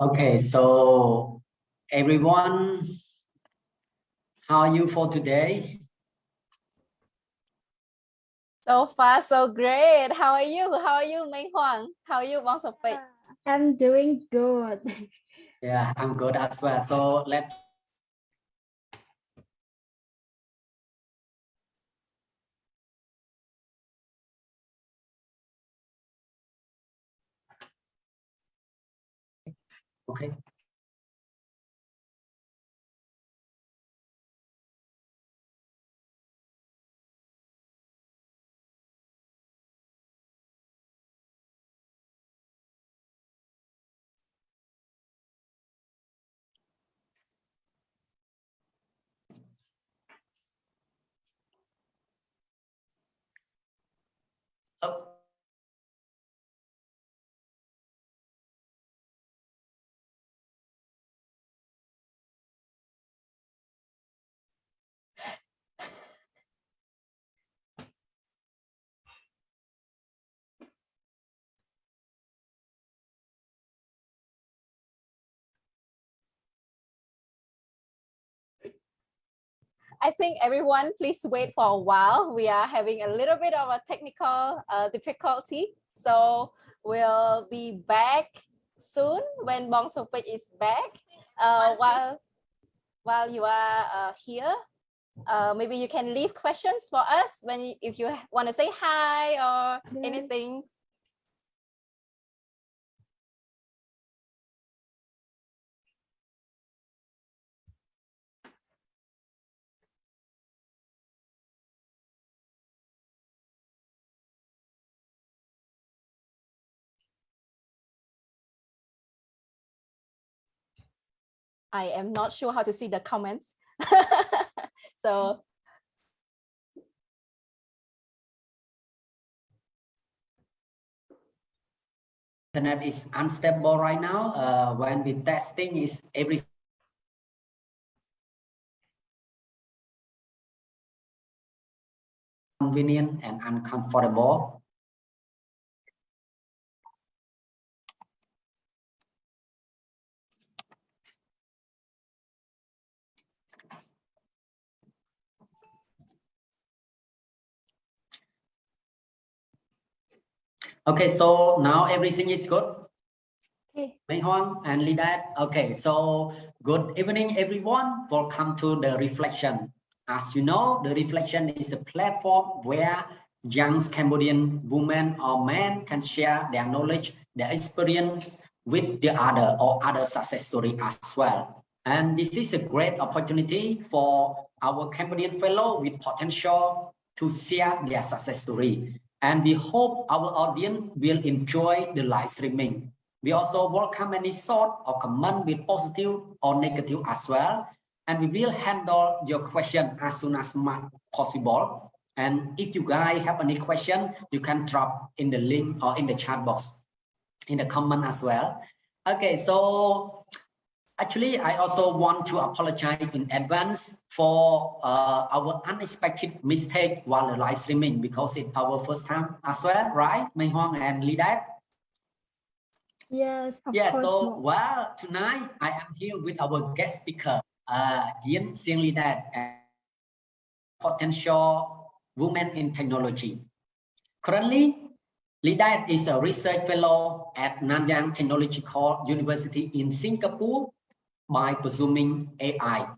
Okay, so everyone, how are you for today? So far, so great. How are you? How are you, Mei Huang? How are you, Wang Sopei? I'm doing good. Yeah, I'm good as well. So let's Okay. I think everyone, please wait for a while. We are having a little bit of a technical uh, difficulty. So we'll be back soon when Bong Sopei is back. Uh, while, while you are uh, here, uh, maybe you can leave questions for us when you, if you want to say hi or anything. I am not sure how to see the comments. so internet is unstable right now. Uh, when we testing is every convenient and uncomfortable. Okay, so now everything is good. Okay. Mei Huang and Lidat. Okay, so good evening, everyone. Welcome to the reflection. As you know, the reflection is a platform where young Cambodian women or men can share their knowledge, their experience with the other or other success story as well. And this is a great opportunity for our Cambodian fellow with potential to share their success story. And we hope our audience will enjoy the live streaming. We also welcome any thought or comment with positive or negative as well. And we will handle your question as soon as possible. And if you guys have any question, you can drop in the link or in the chat box, in the comment as well. Okay, so actually, I also want to apologize in advance for uh, our unexpected mistake while the live streaming because it's our first time as well, right? Mei Huang and Lidat? Yes, of so Mo. well, tonight I am here with our guest speaker, uh, Yin Xiang Lidat, potential women in technology. Currently, Lidat is a research fellow at Nanyang Technological University in Singapore by pursuing AI,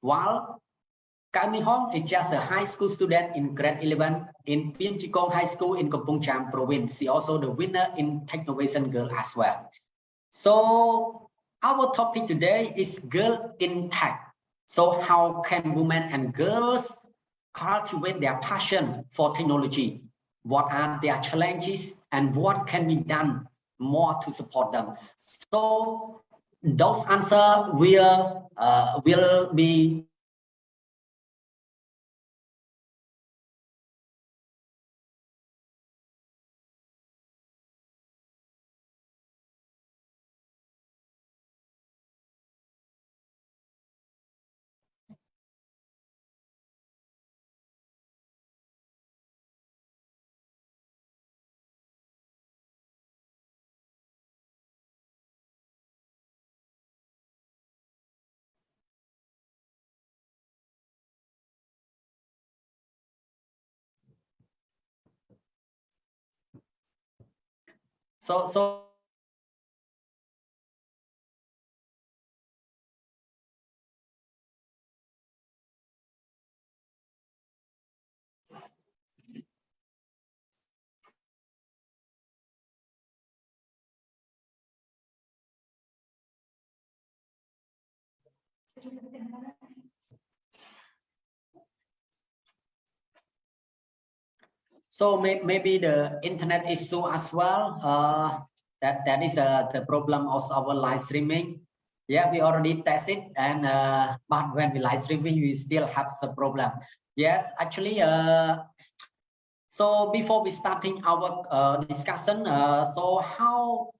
while Cao Hong is just a high school student in grade 11 in Peam Chi Kang High School in Kampong Cham province. She also the winner in Technovation Girl as well. So our topic today is girl in tech. So how can women and girls cultivate their passion for technology what are their challenges and what can be done more to support them. So those answer will uh, will be So, so So may, maybe the internet issue as well. Uh, that that is uh, the problem of our live streaming. Yeah, we already test it, and uh, but when we live streaming, we still have some problem. Yes, actually, uh, so before we starting our uh, discussion, uh, so how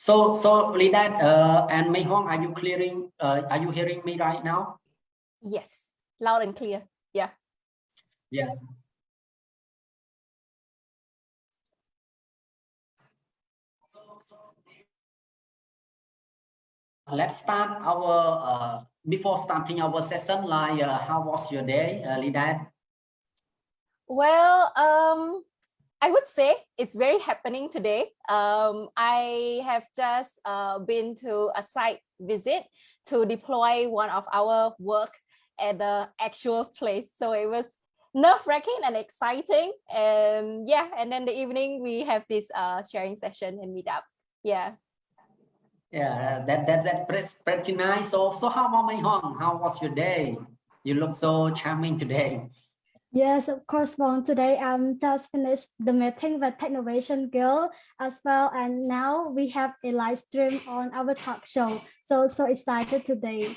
So, so Lidat uh, and Mei Hong, are you clearing? Uh, are you hearing me right now? Yes, loud and clear. Yeah. Yes. Let's start our, uh, before starting our session, like uh, how was your day, uh, Lidat? Well, um, I would say it's very happening today. Um, I have just uh, been to a site visit to deploy one of our work at the actual place. So it was nerve-wracking and exciting. And yeah, and then the evening we have this uh, sharing session and meet up. Yeah. Yeah, that that that pretty, nice. So so how about Mei Hong? How was your day? You look so charming today. Yes, of course, Bon. Today I'm just finished the meeting with Technovation Girl as well. And now we have a live stream on our talk show. So, so excited today.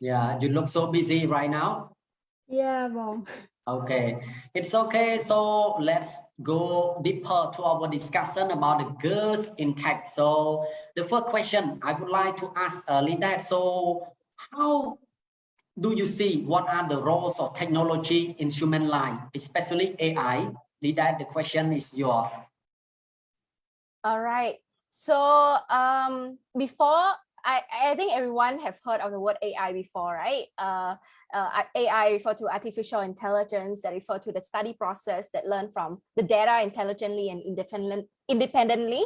Yeah, you look so busy right now. Yeah, Bon. Okay, it's okay. So let's go deeper to our discussion about the girls in tech. So the first question I would like to ask uh, Linda. So how do you see what are the roles of technology in human life, especially AI? Lida, the question is your. All right. So um, before, I, I think everyone have heard of the word AI before, right? Uh, uh, AI refer to artificial intelligence that refer to the study process that learn from the data intelligently and independent, independently.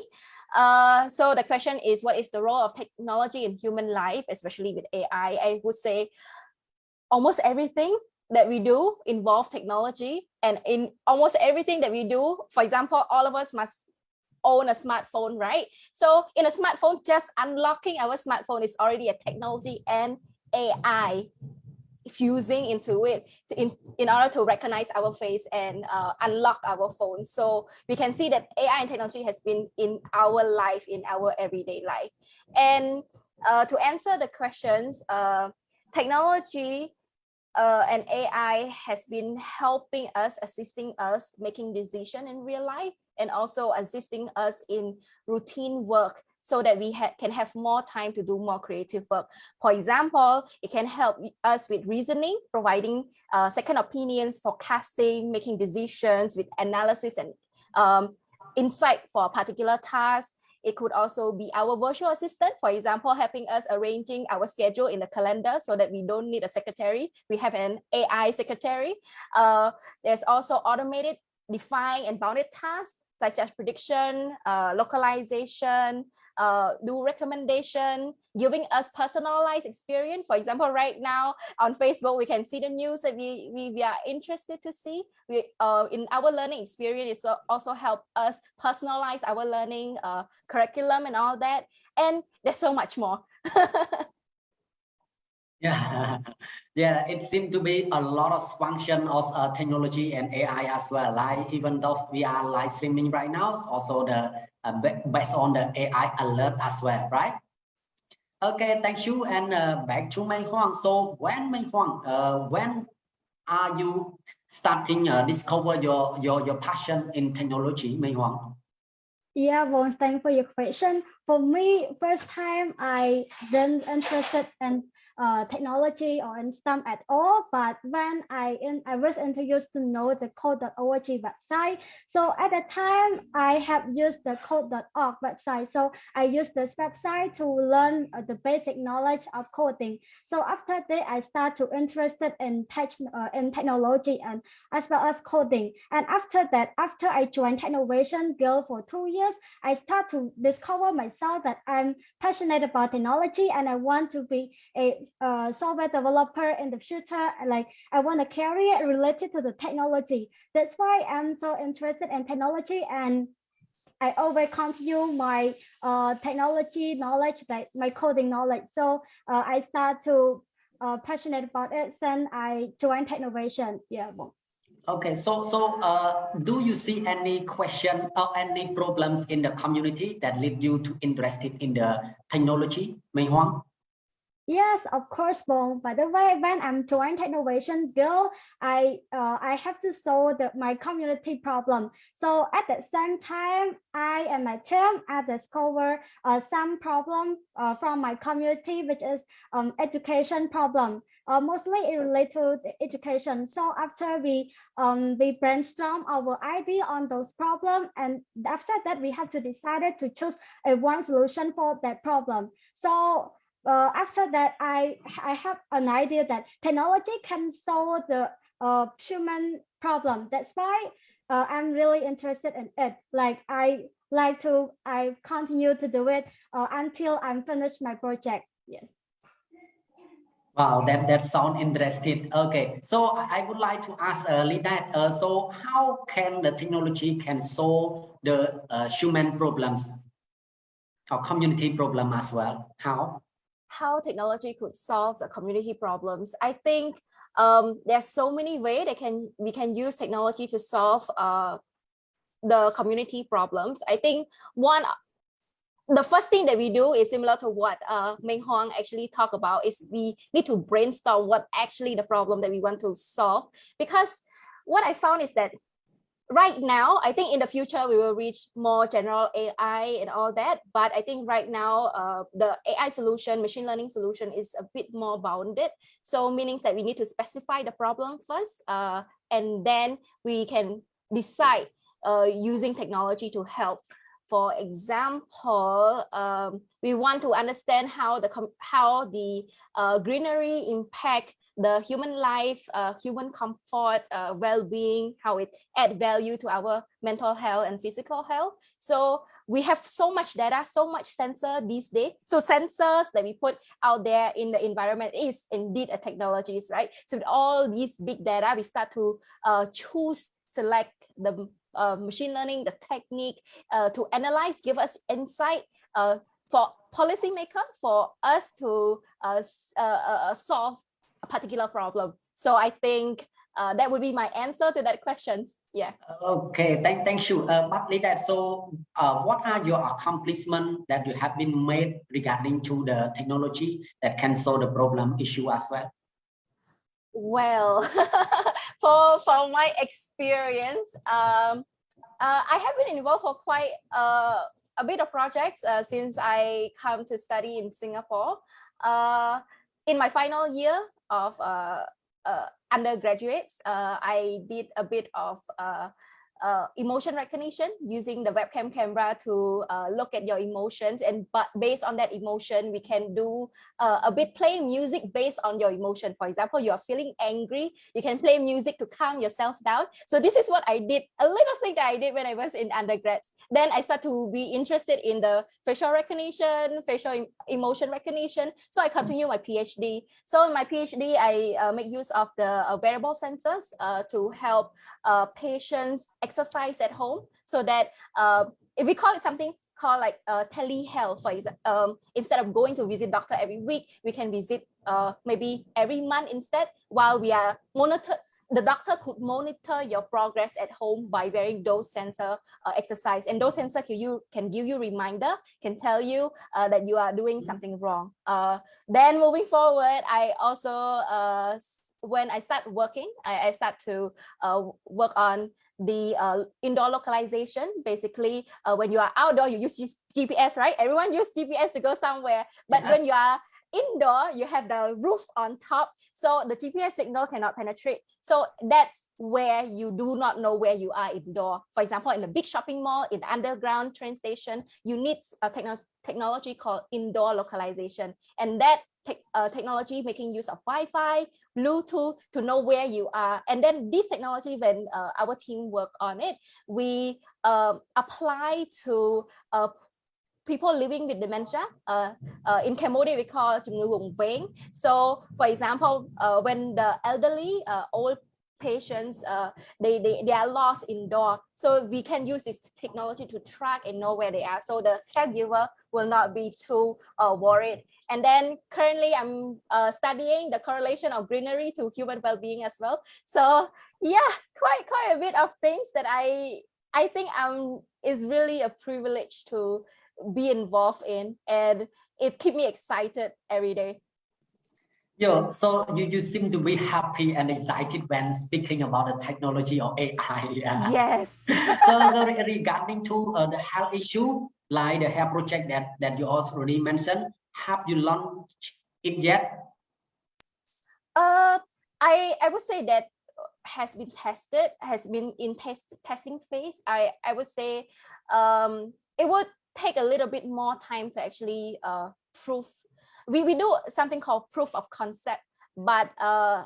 Uh, so the question is, what is the role of technology in human life, especially with AI? I would say almost everything that we do involve technology and in almost everything that we do for example all of us must own a smartphone right so in a smartphone just unlocking our smartphone is already a technology and ai fusing into it to in, in order to recognize our face and uh, unlock our phone. So we can see that AI and technology has been in our life, in our everyday life. And uh, to answer the questions, uh, technology uh, and AI has been helping us, assisting us making decision in real life and also assisting us in routine work so that we ha can have more time to do more creative work. For example, it can help us with reasoning, providing uh, second opinions, forecasting, making decisions with analysis and um, insight for a particular task. It could also be our virtual assistant, for example, helping us arranging our schedule in the calendar so that we don't need a secretary. We have an AI secretary. Uh, there's also automated, defined and bounded tasks such as prediction, uh, localization, uh, do recommendation, giving us personalized experience. For example, right now on Facebook, we can see the news that we, we, we are interested to see. We uh, In our learning experience, it also help us personalize our learning uh, curriculum and all that. And there's so much more. Yeah, yeah, it seems to be a lot of function of uh, technology and AI as well. Like even though we are live streaming right now, also the uh, based on the AI alert as well, right? Okay, thank you. And uh, back to Mei Huang. So when Mei Huang, uh, when are you starting uh, discover your your your passion in technology, Mei Huang? Yeah, well, thanks for your question. For me, first time I then interested in uh, technology or in STEM at all. But when I in, I was introduced to know the code.org website. So at the time I have used the code.org website. So I used this website to learn uh, the basic knowledge of coding. So after that, I start to interested in tech uh, in technology and as well as coding. And after that, after I joined Technovation Girl for two years, I start to discover myself that I'm passionate about technology and I want to be a uh, software developer in the future. Like I want a career related to the technology. That's why I'm so interested in technology and I always continue my uh, technology knowledge, like my coding knowledge. So uh, I start to uh, passionate about it since I joined Technovation. Yeah. Okay, so so uh, do you see any question or any problems in the community that lead you to interested in the technology, Mei Huang? Yes, of course, Bong. By the way, when I'm joining Technovation Girl, I uh, I have to solve the, my community problem. So at the same time, I and my team have discovered uh, some problem uh, from my community, which is um, education problem. Uh, mostly it related to education. So after we um, we brainstorm our idea on those problems, and after that we have to decide to choose a one solution for that problem. So uh, after that, I, I have an idea that technology can solve the uh, human problem. That's why uh, I'm really interested in it. Like I like to, I continue to do it uh, until I'm finished my project. Yes. Wow, that that sounds interesting. Okay, so I would like to ask uh, Lidat, uh, so how can the technology can solve the uh, human problems or community problem as well? How? How technology could solve the community problems. I think um, there's so many ways that can we can use technology to solve uh, the community problems. I think one the first thing that we do is similar to what uh, Meng Huang actually talked about is we need to brainstorm what actually the problem that we want to solve because what I found is that right now, I think in the future we will reach more general AI and all that. But I think right now uh, the AI solution, machine learning solution is a bit more bounded. So meaning that we need to specify the problem first, uh, and then we can decide uh, using technology to help. For example, um, we want to understand how the how the uh, greenery impact the human life, uh, human comfort, uh, well-being, how it add value to our mental health and physical health. So we have so much data, so much sensor these days. So sensors that we put out there in the environment is indeed a technologies, right? So with all these big data, we start to uh, choose, select the uh, machine learning, the technique uh, to analyze, give us insight uh, for policymaker, for us to solve a particular problem. So I think uh, that would be my answer to that question. Yeah. Okay, thank, thank you. Uh, but that, so uh, what are your accomplishments that you have been made regarding to the technology that can solve the problem issue as well? Well, for, for my experience, um, uh, I have been involved for quite uh, a bit of projects uh, since I come to study in Singapore. Uh, in my final year of uh, uh, undergraduates, uh, I did a bit of uh, uh, emotion recognition using the webcam camera to uh, look at your emotions and but based on that emotion we can do uh, a bit play music based on your emotion for example you are feeling angry you can play music to calm yourself down so this is what I did a little thing that I did when I was in undergrads then I start to be interested in the facial recognition, facial emotion recognition. So I continue my PhD. So in my PhD, I uh, make use of the uh, wearable sensors uh, to help uh, patients exercise at home so that uh, if we call it something called like uh, telehealth, for example, um, instead of going to visit doctor every week, we can visit uh, maybe every month instead while we are monitored the doctor could monitor your progress at home by wearing those sensor uh, exercise and those sensor can you can give you reminder can tell you uh, that you are doing mm-hmm. something wrong uh, then moving forward i also uh, when i start working i, I start to uh, work on the uh, indoor localization basically when you are outdoor you use gps right everyone use gps to go somewhere but yes. when you are indoor you have the roof on top so the GPS signal cannot penetrate. So that's where you do not know where you are indoor. For example, in a big shopping mall, in underground train station, you need a techno technology called indoor localization. And that te uh, technology making use of Wi-Fi, Bluetooth to know where you are. And then this technology, when uh, our team work on it, we uh, apply to uh, people living with dementia. Uh, uh, in Cambodia, we call it vùng So, for example, uh, when the elderly, uh, old patients, uh, they, they, they are lost indoor. So we can use this technology to track and know where they are. So the caregiver will not be too uh, worried. And then currently I'm uh, studying the correlation of greenery to human well-being as well. So yeah, quite quite a bit of things that I I think um is really a privilege to be involved in and it keep me excited every day yeah, so you, you seem to be happy and excited when speaking about the technology of AI. Yeah. Yes. so, so regarding to uh, the health issue, like the health project that, that you also already mentioned, have you launched it yet? Uh, I, I would say that has been tested, has been in test testing phase. I, I would say um, it would take a little bit more time to actually uh, prove. We, we do something called proof of concept, but uh,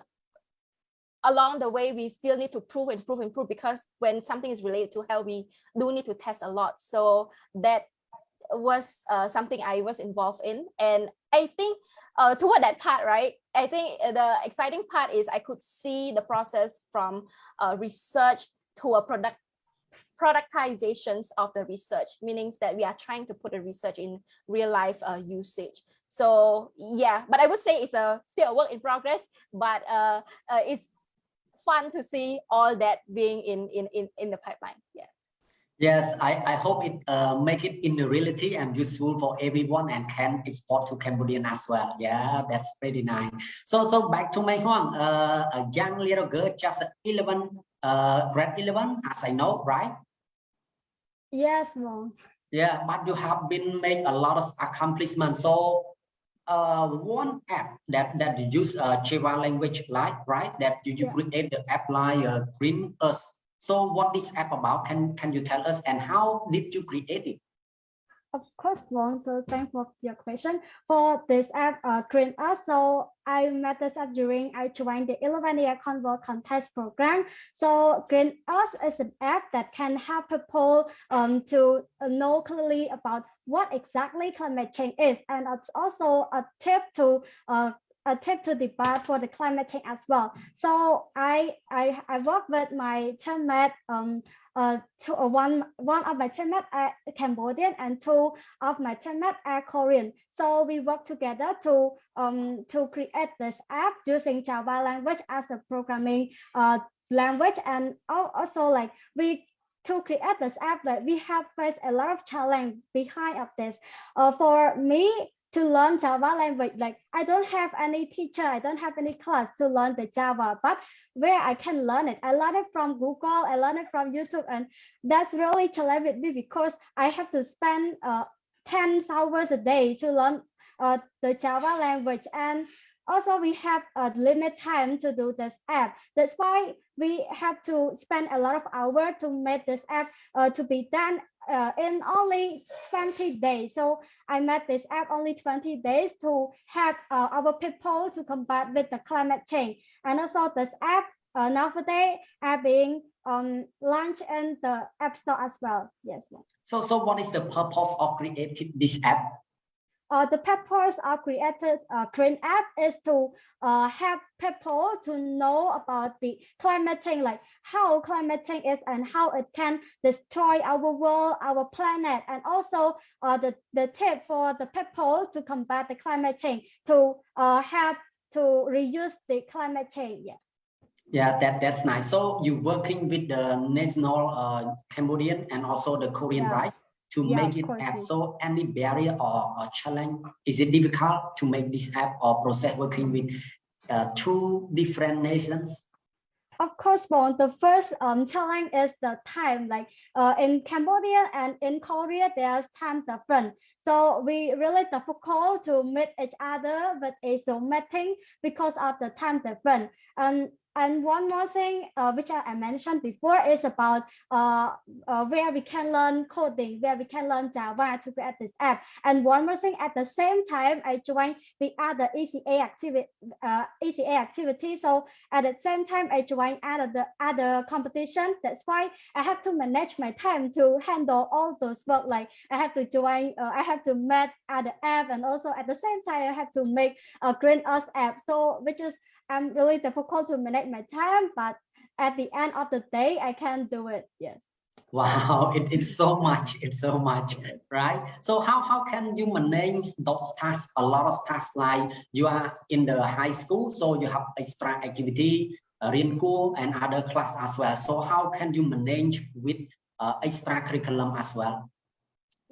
along the way, we still need to prove and prove and prove because when something is related to health, we do need to test a lot. So that was uh, something I was involved in. And I think uh, toward that part, right, I think the exciting part is I could see the process from uh, research to a product productizations of the research, meaning that we are trying to put the research in real life uh, usage. So yeah, but I would say it's a still a work in progress, but uh, uh, it's fun to see all that being in in in, in the pipeline. Yeah. Yes, I, I hope it uh, make it in the reality and useful for everyone and can export to Cambodian as well. Yeah, that's pretty nice. So so back to my Huang, uh, a young little girl, just 11, uh, grade 11, as I know, right? Yes, mom. Yeah, but you have been made a lot of accomplishments. So uh, one app that that you use uh, Java language like right that you, you yeah. create the app like uh, Green Us. So what this app about? Can can you tell us and how did you create it? Of course, Wong. So thanks for your question. For this app, uh, Green Us, so I met this app during I joined the 11 year Convo contest program. So Green Us is an app that can help people um, to know clearly about what exactly climate change is. And it's also a tip to uh, a tip to debate for the climate change as well. So I I, I work with my teammate um, uh, two, uh, one, one of my teammates are Cambodian and two of my teammates are Korean. So we work together to um, to create this app using Java language as a programming uh, language and also like we to create this app but we have faced a lot of challenge behind of this. Uh, for me, to learn Java language. Like I don't have any teacher, I don't have any class to learn the Java, but where I can learn it, I learn it from Google, I learn it from YouTube, and that's really challenging me because I have to spend uh, 10 hours a day to learn uh, the Java language. And also we have a limit time to do this app. That's why we have to spend a lot of hours to make this app uh, to be done uh, in only 20 days. So I made this app only 20 days to help uh, our people to combat with the climate change. And also this app uh, nowadays are being um, launched in the App Store as well. Yes. So, so what is the purpose of creating this app? Uh, the purpose of created uh, Green App is to uh, help people to know about the climate change, like how climate change is and how it can destroy our world, our planet, and also uh, the, the tip for the people to combat the climate change, to uh, help to reduce the climate change. Yeah. Yeah, that that's nice. So you're working with the national uh, Cambodian and also the Korean, yeah. right? To yeah, make it app. so any barrier or, or, challenge is it difficult to make this app or process working with uh, two different nations? Of course well, the first um, challenge is the time like uh, in cambodia and in korea there's time different. So we really difficult to meet each other with a zoom meeting because of the time difference um and one more thing, uh, which I, mentioned before, is about uh, uh, where we can learn coding, where we can learn Java to create this app. And one more thing, at the same time, I joined the other ECA activity, uh, ECA activity. So at the same time, I joined other the other competition. That's why I have to manage my time to handle all those work. Like I have to join, uh, I have to make other app, and also at the same time, I have to make a Green Earth app. So which is I'm really difficult to manage my time, but at the end of the day, I can do it. Yes. Wow, it, it's so much, it's so much, right? So how, how can you manage those tasks, a lot of tasks like you are in the high school, so you have extra activity, uh, and other class as well. So how can you manage with uh, extra curriculum as well?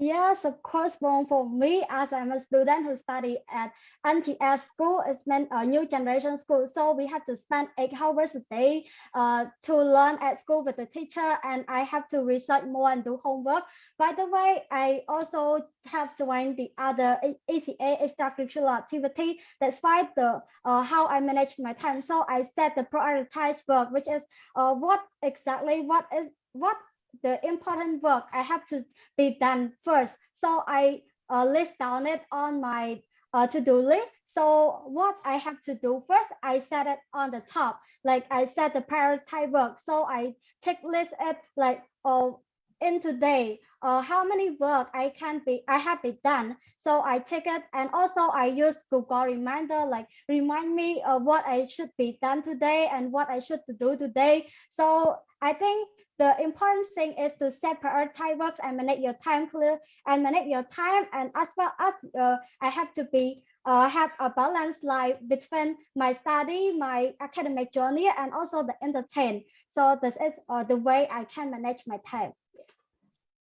Yes, of course. Well, for me, as I'm a student who study at NGS school, it's meant a new generation school. So we have to spend eight hours a day uh, to learn at school with the teacher, and I have to research more and do homework. By the way, I also have joined the other ECA extracurricular activity. That's why the uh, how I manage my time. So I set the prioritized work, which is uh, what exactly what is what the important work I have to be done first. So I uh, list down it on my uh, to-do list. So what I have to do first, I set it on the top. Like I set the priority work. So I check list it like oh in today, uh, how many work I can be I have been done. So I check it and also I use Google Reminder like remind me of what I should be done today and what I should do today. So I think the important thing is to set priority works and manage your time clear and manage your time and as well as uh, I have to be uh, have a balanced life between my study, my academic journey, and also the entertain. So this is uh, the way I can manage my time.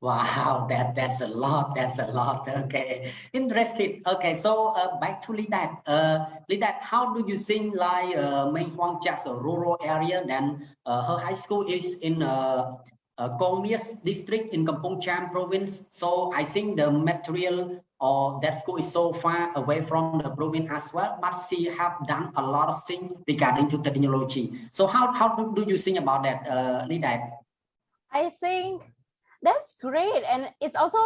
Wow, that that's a lot. That's a lot. Okay, interesting. Okay, so uh, back to Lidat. Uh, Lidat, how do you think like uh, Meng Huang just a rural area? Then uh, her high school is in uh, uh, Kang Meas district in Kampong Cham province. So I think the material or that school is so far away from the province as well. But she have done a lot of things regarding to technology. So how how do, do you think about that, uh, Lidat? I think that's great and it's also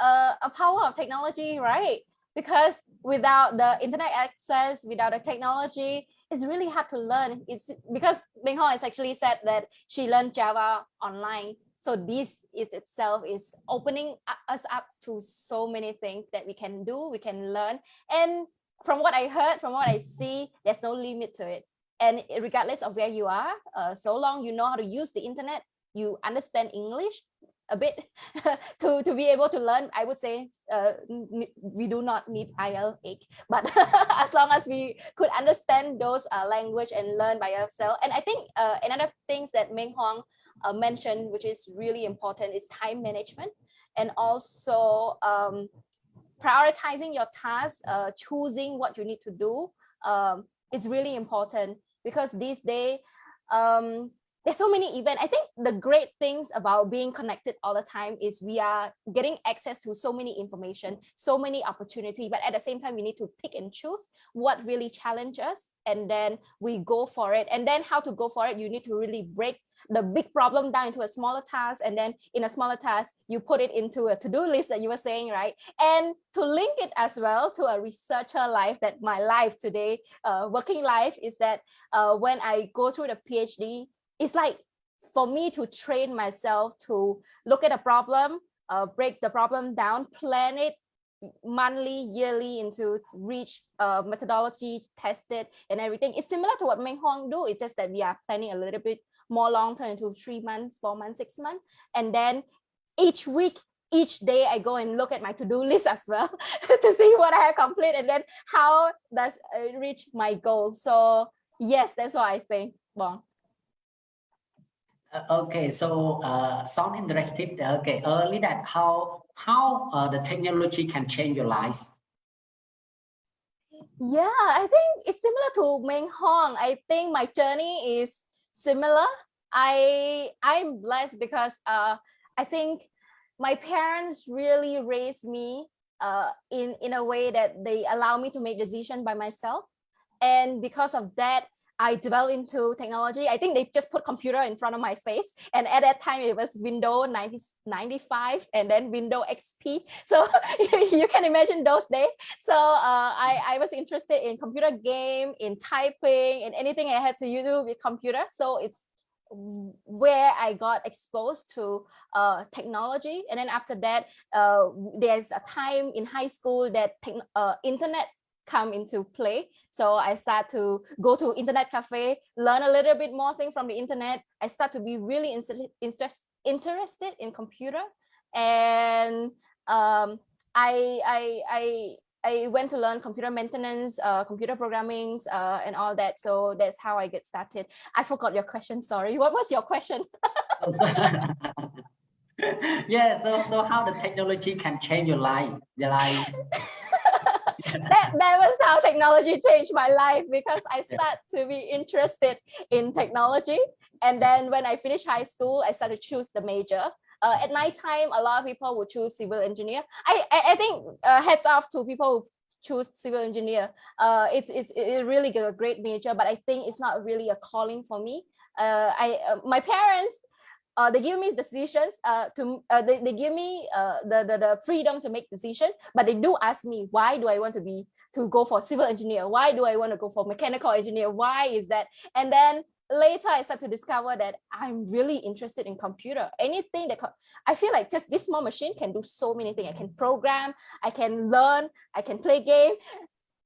a, a power of technology right? Because without the internet access without the technology it's really hard to learn. It's because Bing Hong has actually said that she learned java online so this is itself is opening us up to so many things that we can do we can learn. And from what i heard from what i see there's no limit to it. And regardless of where you are uh, so long you know how to use the internet you understand English a bit to to be able to learn i would say uh, we do not need IELTS 8 but as long as we could understand those uh, language and learn by ourselves. And i think uh, another things that meng huang uh, mentioned which is really important is time management and also um, prioritizing your tasks uh, choosing what you need to do um, is really important because these days um, there's so many events. I think the great things about being connected all the time is we are getting access to so many information, so many opportunity, but at the same time, we need to pick and choose what really challenges us and then we go for it. And then how to go for it, you need to really break the big problem down into a smaller task. And then in a smaller task, you put it into a to-do list that you were saying, right? And to link it as well to a researcher life that my life today, uh, working life is that uh, when I go through the PhD, it's like for me to train myself to look at a problem, uh, break the problem down, plan it monthly, yearly into reach uh, methodology, test it and everything. It's similar to what Meng Hong do. It's just that we are planning a little bit more long term into three months, four months, six months. And then each week, each day I go and look at my to-do list as well to see what I have complete and then how does it reach my goal. So yes, that's what I think. Bon. Uh, okay, so uh, sound interested. Okay, early that how how uh, the technology can change your lives. Yeah, I think it's similar to Meng Hong. I think my journey is similar. I I'm blessed because uh I think my parents really raised me uh in in a way that they allow me to make decision by myself and because of that I developed into technology. I think they just put computer in front of my face. And at that time, it was Windows 90, 95 and then Windows XP. So you can imagine those days. So uh, I, I was interested in computer game, in typing, and anything I had to do with computer. So it's where I got exposed to uh, technology. And then after that, uh, there's a time in high school that uh, internet come into play. So I start to go to internet cafe, learn a little bit more thing from the internet. I start to be really interest, interested in computer. And um, I, I, I, I went to learn computer maintenance, uh, computer programming, uh, and all that. So that's how I get started. I forgot your question. Sorry. What was your question? yeah. So so how the technology can change your life? Your life. that, that was how technology changed my life because I started to be interested in technology. And then when I finished high school, I started to choose the major. Uh, at my time, a lot of people would choose civil engineer. I, I, I think uh, heads off to people who choose civil engineer. Uh, it's, it's, it's really a great major, but I think it's not really a calling for me. Uh, I, uh, my parents uh, they give me decisions uh, to uh, they, they give me uh, the, the the freedom to make decision but they do ask me why do i want to be to go for civil engineer? Why do i want to go for mechanical engineer? Why is that? And then later i start to discover that i'm really interested in computer. Anything that i feel like just this small machine can do so many things. I can program i can learn i can play game.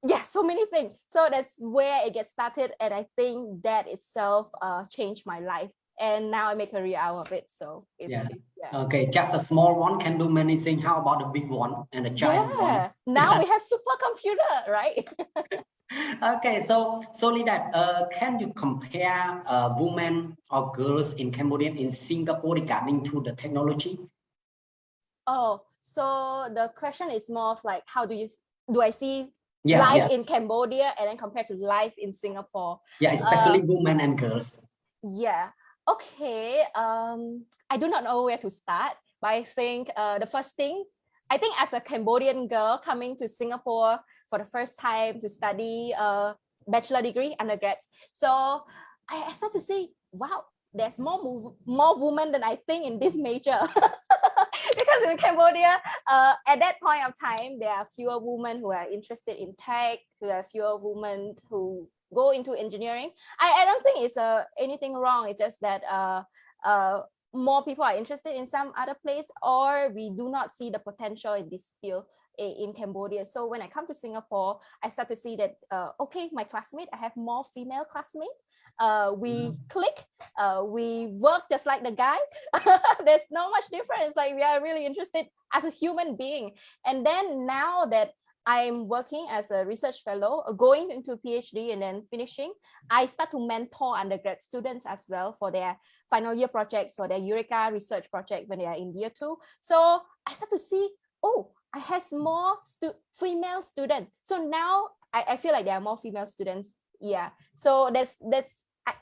Yeah so many things. So that's where it gets started and i think that itself uh changed my life and now I make a real out of it. So yeah. yeah. Okay, just a small one can do many things. How about a big one and a giant yeah. one? now we have supercomputer, right? okay, so so that uh, can you compare uh, women or girls in Cambodia in Singapore regarding to the technology? Oh, so the question is more of like, how do you do I see yeah, life yeah. in Cambodia and then compared to life in Singapore? Yeah, especially uh, women and girls. Yeah, Okay, um, I do not know where to start, but I think uh, the first thing, I think as a Cambodian girl coming to Singapore for the first time to study a bachelor degree, undergrads, so I, start to see, wow, there's more more women than I think in this major. because in Cambodia, uh, at that point of time, there are fewer women who are interested in tech, there are fewer women who go into engineering. I, I don't think it's uh, anything wrong. It's just that uh, uh, more people are interested in some other place or we do not see the potential in this field in Cambodia. So when I come to Singapore, I start to see that, uh, okay, my classmate, I have more female classmates. Uh, we mm click, uh, we work just like the guy. There's no much difference. Like we are really interested as a human being. And then now that I'm working as a research fellow, uh, going into PhD and then finishing, I start to mentor undergrad students as well for their final year projects, for their URECA research project when they are in year two. So I start to see, oh, I have more stu female students. So now I, I feel like there are more female students. Yeah. So that's that's I,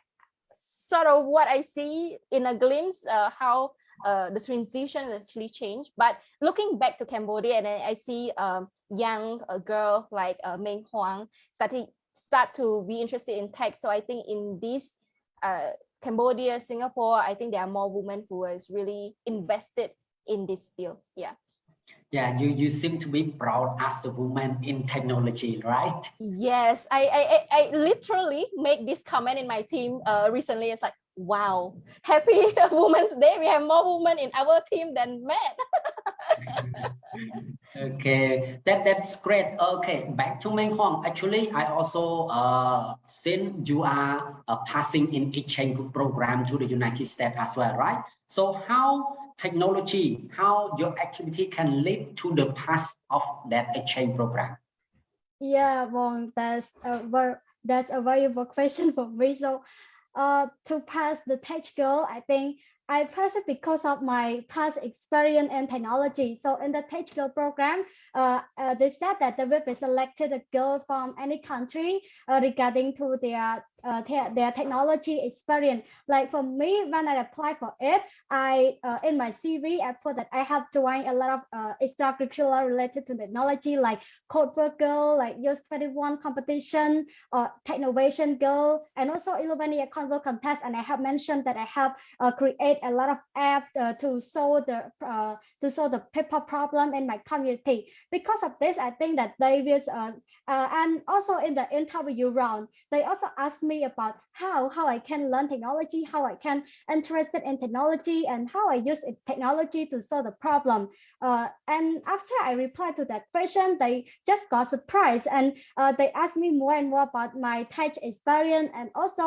sort of what I see in a glimpse uh, how uh, the transition actually changed. But looking back to Cambodia, and I, I see um, young uh, girl like uh, Meng Huang started start to be interested in tech. So I think in this uh, Cambodia, Singapore, I think there are more women who is really invested in this field. Yeah. Yeah, you you seem to be proud as a woman in technology, right? Yes, I I I literally make this comment in my team uh, recently. It's like, wow, happy Women's Day. We have more women in our team than men. okay, that that's great. Okay, back to Meng Huang. Actually, I also uh since you are uh, passing in exchange program to the United States as well, right? So how technology, how your activity can lead to the pass of that exchange program? Yeah, well, that's a very that's a valuable question for me. So uh, to pass the Tech Girl, I think I passed it because of my past experience in technology. So in the Tech Girl program, uh, uh, they said that they will be selected a girl from any country uh, regarding to their uh, their technology experience. Like for me, when I apply for it, I uh, in my CV I put that I have joined a lot of uh, extracurricular related to technology, like Code for Girl, like Use 21 competition, or uh, Technovation Girl, and also 11 year Convo contest. And I have mentioned that I have uh, create a lot of apps uh, to solve the uh, to solve the paper problem in my community. Because of this, I think that they will, uh, and also in the interview round, they also asked me me about how how I can learn technology, how I can interested in technology, and how I use technology to solve the problem. Uh, and after I replied to that question, they just got surprised and uh, they asked me more and more about my tech experience and also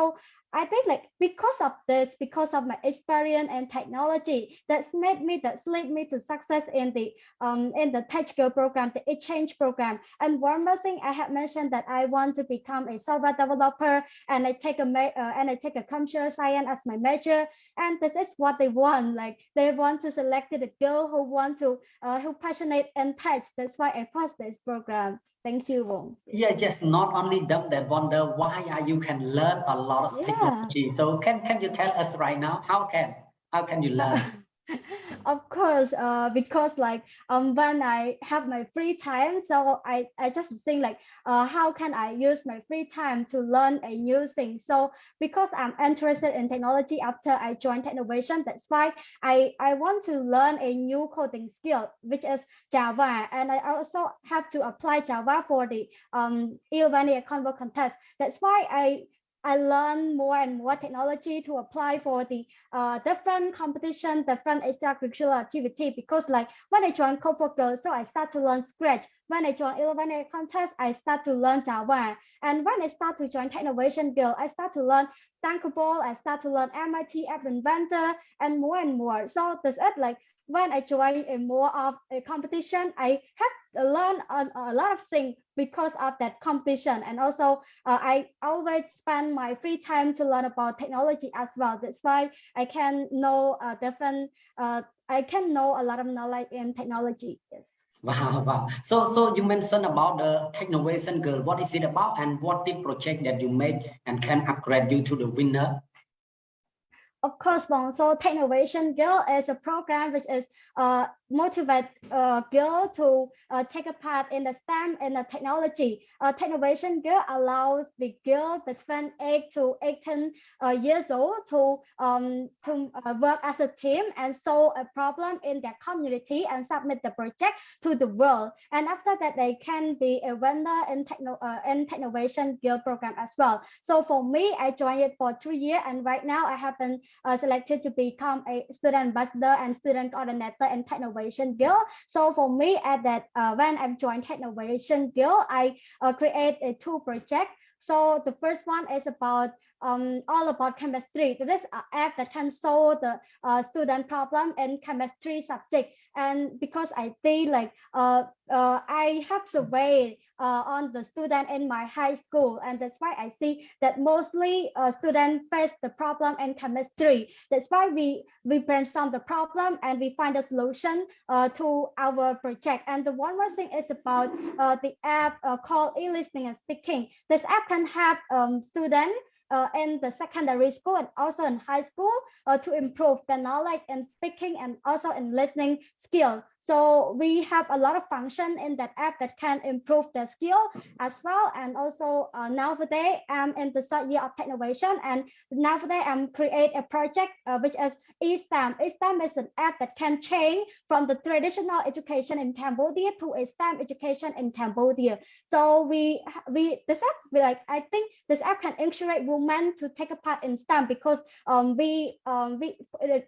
I think like because of this, because of my experience and technology, that's made me, that's led me to success in the um in the TechGirl program, the exchange program. And one more thing, I have mentioned that I want to become a software developer, and I take a uh, and I take a computer science as my major. And this is what they want. Like they want to select a girl who want to uh, who passionate in tech. That's why I passed this program. Thank you, Wong. Yeah, just not only them that wonder why you can learn a lot of yeah. technology. So can can you tell us right now how can how can you learn? of course uh, because like um when i have my free time so i i just think like uh, how can i use my free time to learn a new thing? So because i'm interested in technology after i joined technovation that's why i i want to learn a new coding skill which is java. And i also have to apply java for the um Ilvania Convo contest. That's why i I learn more and more technology to apply for the uh, different competition, different extracurricular activity. Because like when I joined for Girls, so I start to learn Scratch. When I join 11 A contest, I start to learn Java. And when I start to join Technovation Girl, I start to learn Thunkable, I start to learn MIT App Inventor and more and more. So does it like when I join a more of a competition, I have learn a, a lot of things because of that competition and also uh, i always spend my free time to learn about technology as well that's why i can know uh, different uh, i can know a lot of knowledge in technology yes Wow, wow. So, so you mentioned about the Technovation Girl. What is it about, and what the project that you made and can upgrade you to the winner? Of course. So Technovation Girl is a program which is uh, motivate uh, girl to uh, take a part in the STEM and the technology. Uh, Technovation Girl allows the girl between 8 to 18 uh, years old to, um, to uh, work as a team and solve a problem in their community and submit the project to the world. And after that, they can be a vendor in, techno, uh, in Technovation Girl program as well. So for me, I joined it for two years and right now I have been uh, selected to become a student ambassador and student coordinator in Technovation Technovation Girl. So for me, at that uh, when I'm joined Technovation Girl, I uh, create a two project. So the first one is about um, all about chemistry. This is an app that can solve the uh, student problem in chemistry subject. And because I think like uh, uh, I have surveyed uh, on the student in my high school. And that's why I see that mostly uh, students face the problem in chemistry. That's why we, we brainstorm the problem and we find a solution uh, to our project. And the one more thing is about uh, the app uh, called e-listening and speaking. This app can help um, students uh, in the secondary school and also in high school uh, to improve the knowledge in speaking and also in listening skill. So we have a lot of function in that app that can improve the skill as well. And also uh, nowadays I'm in the third year of Technovation and nowadays I'm create a project uh, which is eSTEM. eSTEM is an app that can change from the traditional education in Cambodia to a STEM education in Cambodia. So we we this app we like I think this app can encourage women to take a part in STEM because um, we um, we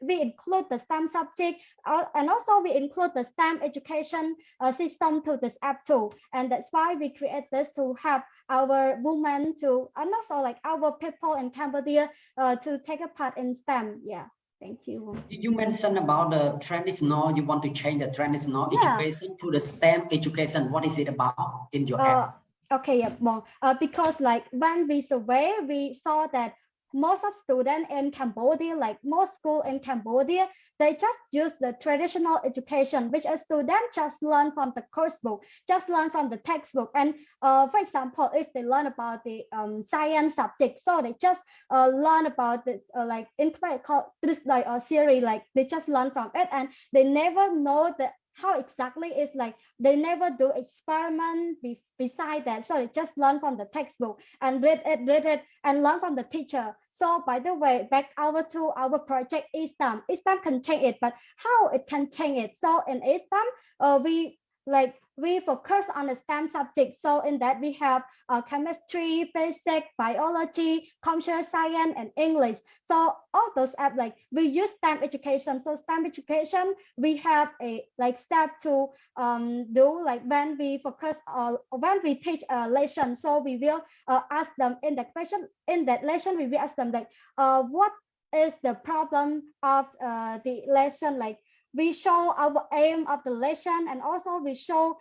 we include the STEM subject uh, and also we include the STEM education uh, system to this app too. And that's why we create this to help our women to, and also like our people in Cambodia uh, to take a part in STEM. Yeah. Thank you. You mentioned about the trend is traditional, you want to change the trend traditional Yeah. education to the STEM education. What is it about in your Uh, app? okay, yeah, well, uh, because like when we survey, we saw that most of students in Cambodia, like most school in Cambodia, they just use the traditional education, which a student just learn from the course book, just learn from the textbook. And uh, for example, if they learn about the um, science subject, so they just uh, learn about the uh, like in called like a theory, like they just learn from it, and they never know the how exactly is like they never do experiment be, beside that. Sorry just learn from the textbook and read it read it and learn from the teacher. So by the way back over to our project eSTEM eSTEM can change it but how it can change it? So in eSTEM uh, we like we focus on the STEM subject. So in that we have uh, chemistry, basic, biology, computer science, and English. So all those apps like we use STEM education. So STEM education, we have a like step to um, do like when we focus on when we teach a lesson. So we will uh, ask them in that question in that lesson we will ask them like uh, what is the problem of uh, the lesson like we show our aim of the lesson and also we show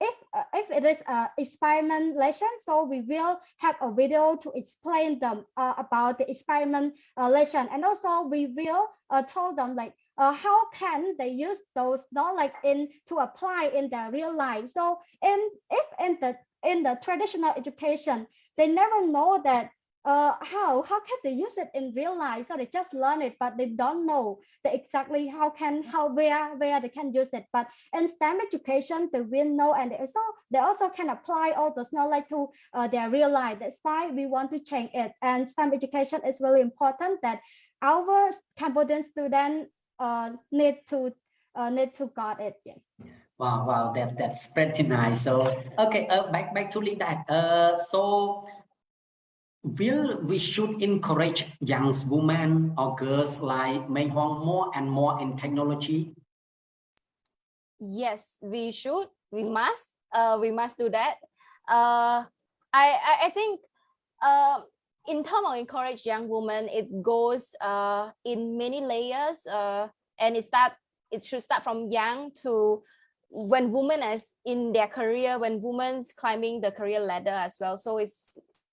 if uh, if it is a experiment lesson so we will have a video to explain them uh, about the experiment uh, lesson. And also we will uh, tell them like uh, how can they use those knowledge in to apply in their real life. So in if in the in the traditional education they never know that uh, how how can they use it in real life? So they just learn it, but they don't know the exactly how can how where where they can use it. But in STEM education, they will know, and they also they also can apply all those knowledge to uh, their real life. That's why we want to change it. And STEM education is really important that our Cambodian students uh, need to uh, need to got it. Yes. Wow, wow, that that's pretty nice. So okay, uh, back back to Linda. Uh, so will we should encourage young women or girls like Mei Huang more and more in technology? Yes, we should. We must. Uh, we must do that. Uh, I, I I think uh, in terms of encourage young women, it goes uh, in many layers. Uh, and it start it should start from young to when women as in their career, when women's climbing the career ladder as well. So it's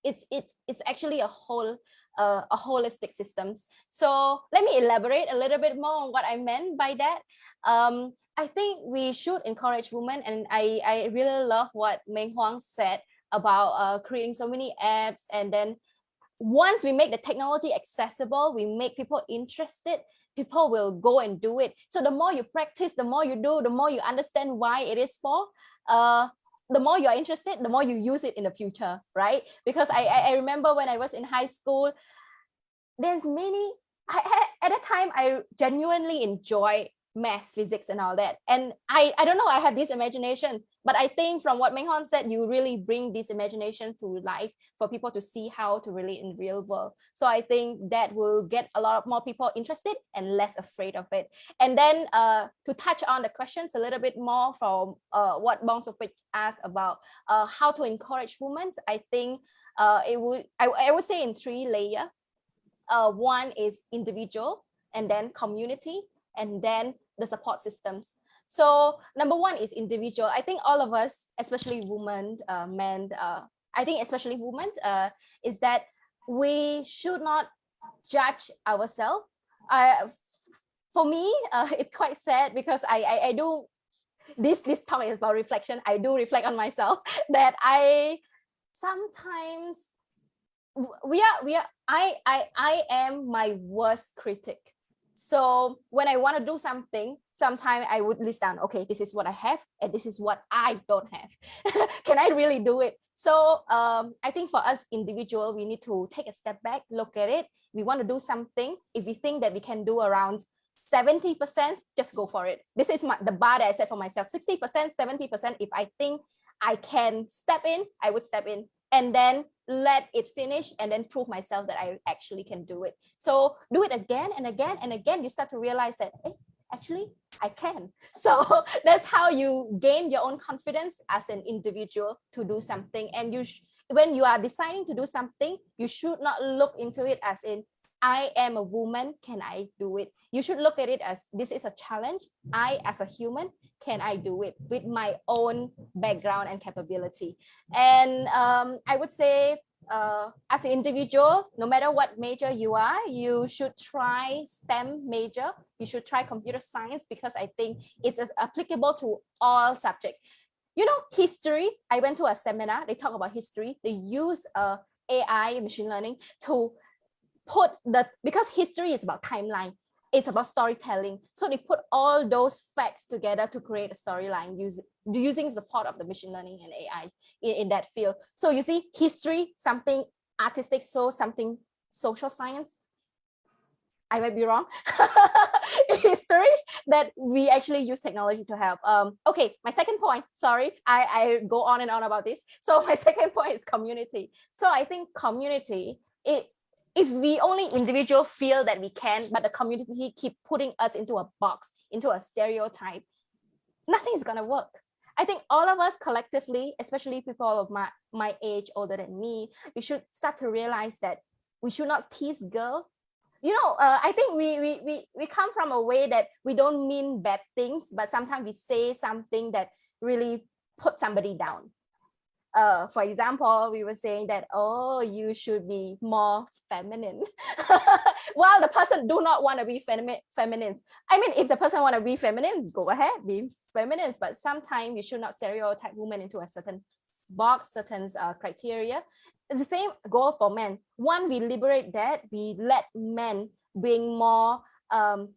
it's it's it's actually a whole uh, a holistic systems. So let me elaborate a little bit more on what I meant by that. Um, I think we should encourage women, and I I really love what Meng Huang said about uh, creating so many apps, and then once we make the technology accessible, we make people interested. People will go and do it. So the more you practice, the more you do, the more you understand why it is for. Uh, the more you're interested, the more you use it in the future, right? Because I, I, remember when I was in high school, there's many, I, at that time, I genuinely enjoy math, physics, and all that. And I, I don't know, I have this imagination, but I think from what Meng said, you really bring this imagination to life for people to see how to relate in real world. So I think that will get a lot more people interested and less afraid of it. And then uh, to touch on the questions a little bit more from uh, what Bong Sopich asked about uh, how to encourage women, I think uh, it would, I, I would say in three layer. Uh, one is individual and then community and then the support systems. So number one is individual. I think all of us, especially women, uh, men, uh, I think especially women, uh, is that we should not judge ourselves. Uh, for me, uh, it's quite sad because I, I, I do, this, this talk is about reflection. I do reflect on myself that I sometimes, we are, we are, I, I, I am my worst critic so when I want to do something, sometimes I would list down, okay, this is what I have and this is what I don't have. Can I really do it? So um, I think for us individual, we need to take a step back, look at it. We want to do something. If we think that we can do around 70%, just go for it. This is my, the bar that I set for myself, 60%, 70%. If I think I can step in, I would step in and then let it finish and then prove myself that I actually can do it. So do it again and again and again, you start to realize that, hey, actually, I can. So that's how you gain your own confidence as an individual to do something. And you, when you are deciding to do something, you should not look into it as in, I am a woman, can I do it? You should look at it as this is a challenge. I, as a human, can I do it with my own background and capability? And um, I would say uh, as an individual, no matter what major you are, you should try STEM major. You should try computer science because I think it's applicable to all subjects. You know, history, I went to a seminar, they talk about history. They use uh, AI, machine learning to put the, because history is about timeline, it's about storytelling. So they put all those facts together to create a storyline using using part of the machine learning and AI in, in that field. So you see history, something artistic, so something social science. I might be wrong. history that we actually use technology to help. Um, okay, my second point, sorry, I, I go on and on about this. So my second point is community. So I think community, it if we only individual feel that we can, but the community keep putting us into a box, into a stereotype, nothing is gonna work. I think all of us collectively, especially people of my, my age, older than me, we should start to realize that we should not tease girl. You know, uh, I think we, we, we, we come from a way that we don't mean bad things, but sometimes we say something that really put somebody down uh, for example, we were saying that, oh, you should be more feminine. While the person do not want to be femi feminine. I mean, if the person want to be feminine, go ahead, be feminine. But sometimes you should not stereotype women into a certain box, certain uh, criteria. The same goal for men. One, we liberate that, we let men being more um,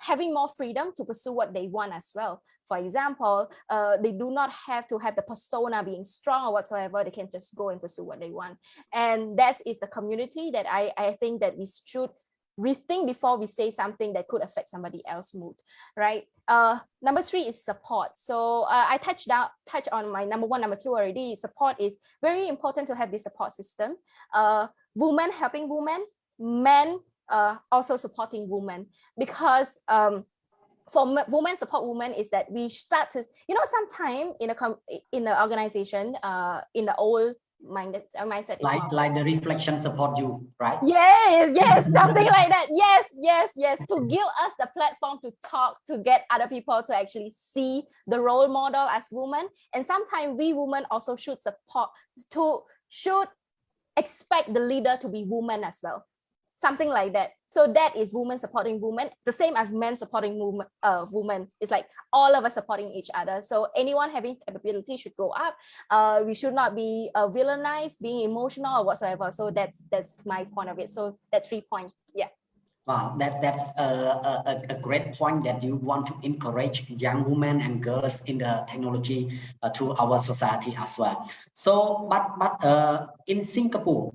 having more freedom to pursue what they want as well. For example, uh, they do not have to have the persona being strong or whatsoever. They can just go and pursue what they want. And that is the community that I, I think that we should rethink before we say something that could affect somebody else's mood, right? Uh, number three is support. So uh, I touched down, touch on my number one, number two already. Support is very important to have this support system. Uh, women helping women, men uh, also supporting women because um, for women support women is that we start to you know sometime in a com in the organization uh in the old minded uh, mindset like like the reflection support you right? Yes yes something like that. Yes yes yes. To give us the platform to talk to get other people to actually see the role model as women. And sometimes we women also should support to should expect the leader to be woman as well something like that. So that is women supporting women, the same as men supporting women. Uh, women. It's like all of us supporting each other. So anyone having capability should go up. Uh, we should not be uh, villainized, being emotional or whatsoever. So that's that's my point of it. So that's three points. Yeah. Wow, that that's a, a, a great point that you want to encourage young women and girls in the technology uh, to our society as well. So, but but uh, in Singapore,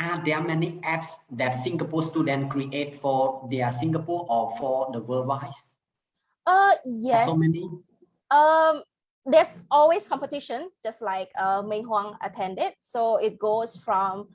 are there many apps that Singapore students create for their Singapore or for the worldwide? Uh, yes. So many. Um, there's always competition, just like uh, Mei Huang attended. So it goes from,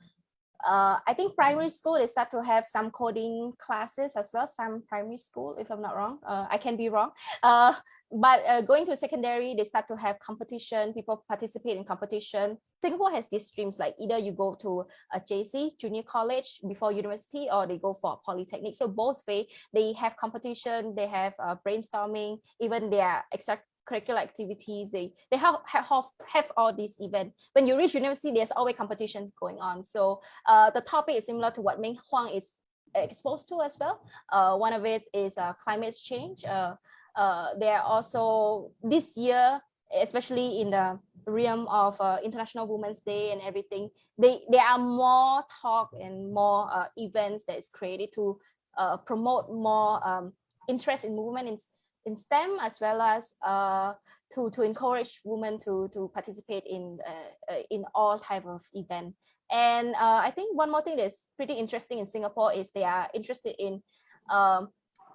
uh, I think primary school, they start to have some coding classes as well, some primary school, if I'm not wrong. Uh, I can be wrong. Uh, but uh, going to secondary, they start to have competition, people participate in competition. Singapore has these streams, like either you go to a JC, junior college before university, or they go for polytechnic. So both way, they have competition, they have uh, brainstorming, even their extracurricular activities they they have, have have all these events when you reach university there's always competitions going on so uh the topic is similar to what Meng Huang is exposed to as well uh one of it is uh climate change uh uh there are also this year especially in the realm of uh, international women's day and everything they there are more talk and more uh, events that is created to uh, promote more um, interest in movement in in STEM as well as uh, to to encourage women to to participate in uh, uh, in all type of event. And I think one more thing that's pretty interesting in Singapore is they are interested in um,